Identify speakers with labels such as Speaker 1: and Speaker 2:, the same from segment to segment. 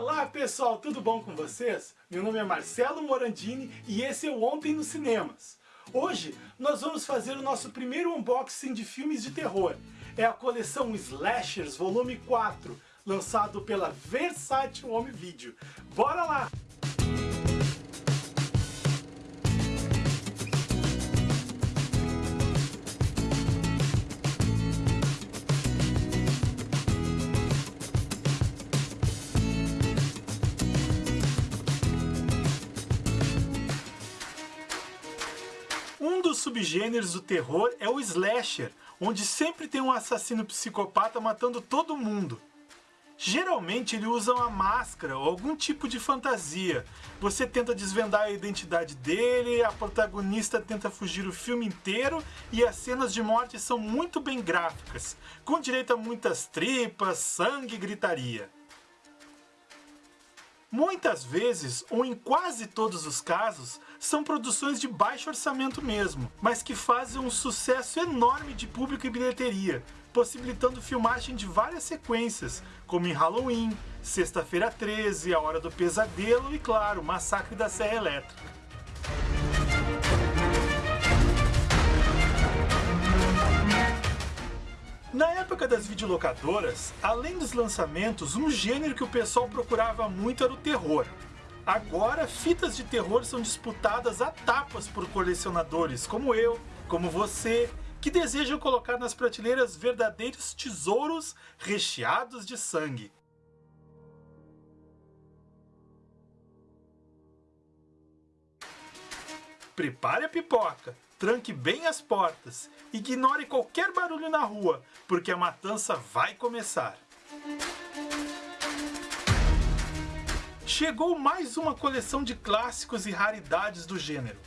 Speaker 1: Olá pessoal, tudo bom com vocês? Meu nome é Marcelo Morandini e esse é o Ontem nos Cinemas. Hoje nós vamos fazer o nosso primeiro unboxing de filmes de terror. É a coleção Slashers Volume 4, lançado pela Versátil Home Video. Bora lá! Subgêneros do terror é o slasher, onde sempre tem um assassino psicopata matando todo mundo. Geralmente ele usa uma máscara ou algum tipo de fantasia. Você tenta desvendar a identidade dele, a protagonista tenta fugir o filme inteiro e as cenas de morte são muito bem gráficas, com direito a muitas tripas, sangue e gritaria. Muitas vezes, ou em quase todos os casos, são produções de baixo orçamento mesmo, mas que fazem um sucesso enorme de público e bilheteria, possibilitando filmagem de várias sequências, como em Halloween, Sexta-feira 13, A Hora do Pesadelo e, claro, Massacre da Serra Elétrica. Na época das videolocadoras, além dos lançamentos, um gênero que o pessoal procurava muito era o terror. Agora, fitas de terror são disputadas a tapas por colecionadores como eu, como você, que desejam colocar nas prateleiras verdadeiros tesouros recheados de sangue. Prepare a pipoca, tranque bem as portas, ignore qualquer barulho na rua, porque a matança vai começar. Chegou mais uma coleção de clássicos e raridades do gênero.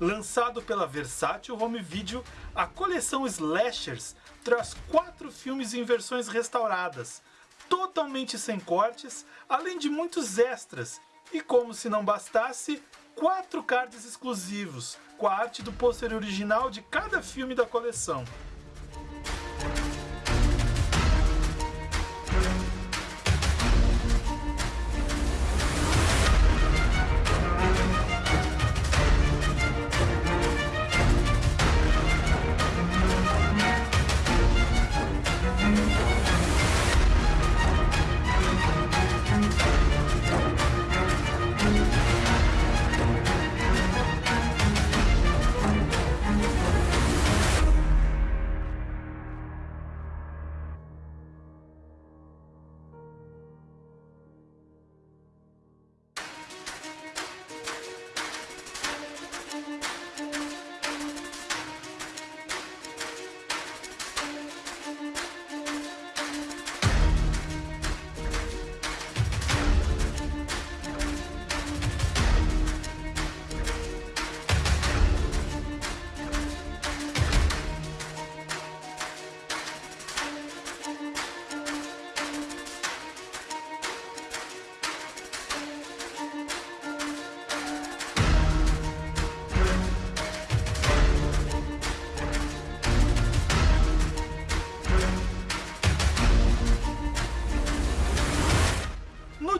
Speaker 1: Lançado pela Versátil Home Video, a coleção Slashers traz quatro filmes em versões restauradas, totalmente sem cortes, além de muitos extras, e como se não bastasse, quatro cards exclusivos, com a arte do pôster original de cada filme da coleção.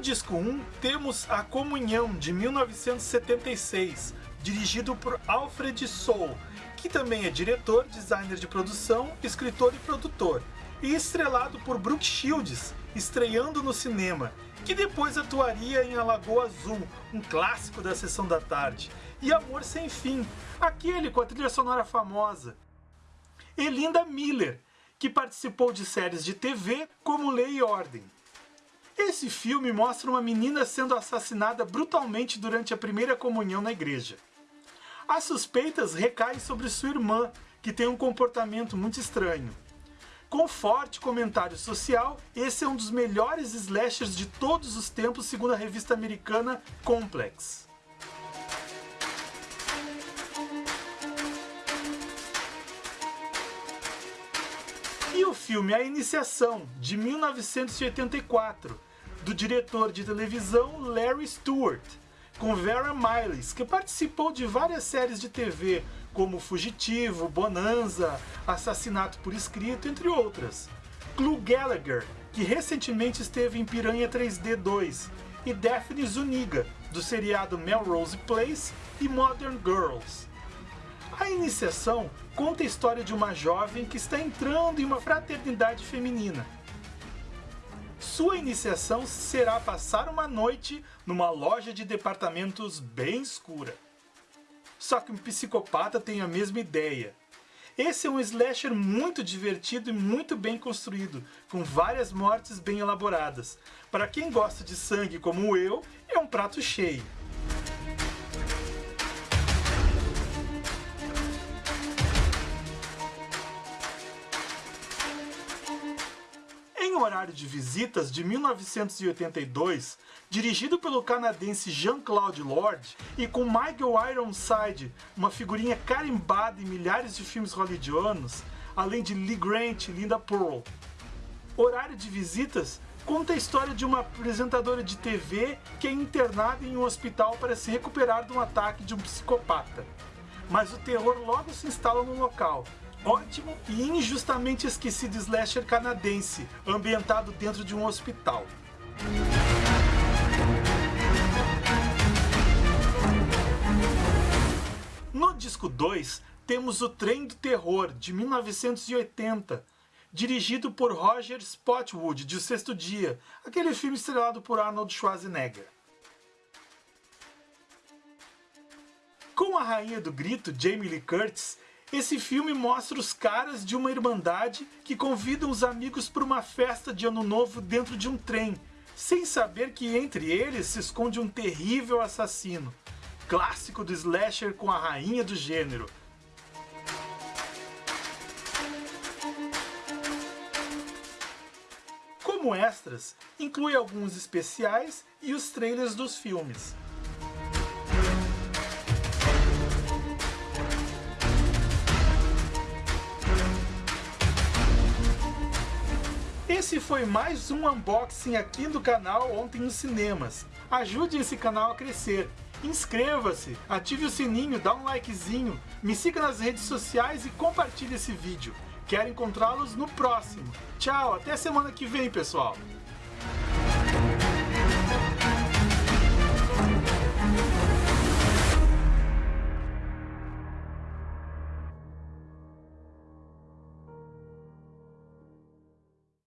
Speaker 1: Disco 1 temos A Comunhão de 1976, dirigido por Alfred Soul, que também é diretor, designer de produção, escritor e produtor, e estrelado por Brooke Shields, estreando no cinema, que depois atuaria em A Lagoa Azul, um clássico da sessão da tarde, e Amor Sem Fim, aquele com a trilha sonora famosa. E Linda Miller, que participou de séries de TV como Lei e Ordem. Esse filme mostra uma menina sendo assassinada brutalmente durante a primeira comunhão na igreja. As suspeitas recaem sobre sua irmã, que tem um comportamento muito estranho. Com forte comentário social, esse é um dos melhores slashers de todos os tempos segundo a revista americana Complex. E o filme A Iniciação, de 1984, do diretor de televisão Larry Stewart, com Vera Miles, que participou de várias séries de TV, como Fugitivo, Bonanza, Assassinato por Escrito, entre outras. Clu Gallagher, que recentemente esteve em Piranha 3D 2, e Daphne Zuniga, do seriado Melrose Place e Modern Girls. A iniciação conta a história de uma jovem que está entrando em uma fraternidade feminina. Sua iniciação será passar uma noite numa loja de departamentos bem escura. Só que um psicopata tem a mesma ideia. Esse é um slasher muito divertido e muito bem construído, com várias mortes bem elaboradas. Para quem gosta de sangue como eu, é um prato cheio. Horário de Visitas de 1982, dirigido pelo canadense Jean-Claude Lord e com Michael Ironside, uma figurinha carimbada em milhares de filmes hollywoodianos, além de Lee Grant e Linda Pearl. Horário de Visitas conta a história de uma apresentadora de TV que é internada em um hospital para se recuperar de um ataque de um psicopata. Mas o terror logo se instala no local ótimo e injustamente esquecido slasher canadense, ambientado dentro de um hospital. No disco 2, temos O Trem do Terror, de 1980, dirigido por Roger Spotwood, de O Sexto Dia, aquele filme estrelado por Arnold Schwarzenegger. Com a rainha do grito, Jamie Lee Curtis, esse filme mostra os caras de uma irmandade que convidam os amigos para uma festa de ano novo dentro de um trem, sem saber que entre eles se esconde um terrível assassino. Clássico do slasher com a rainha do gênero. Como extras, inclui alguns especiais e os trailers dos filmes. Esse foi mais um unboxing aqui do canal Ontem nos Cinemas. Ajude esse canal a crescer. Inscreva-se, ative o sininho, dá um likezinho, me siga nas redes sociais e compartilhe esse vídeo. Quero encontrá-los no próximo. Tchau, até semana que vem, pessoal!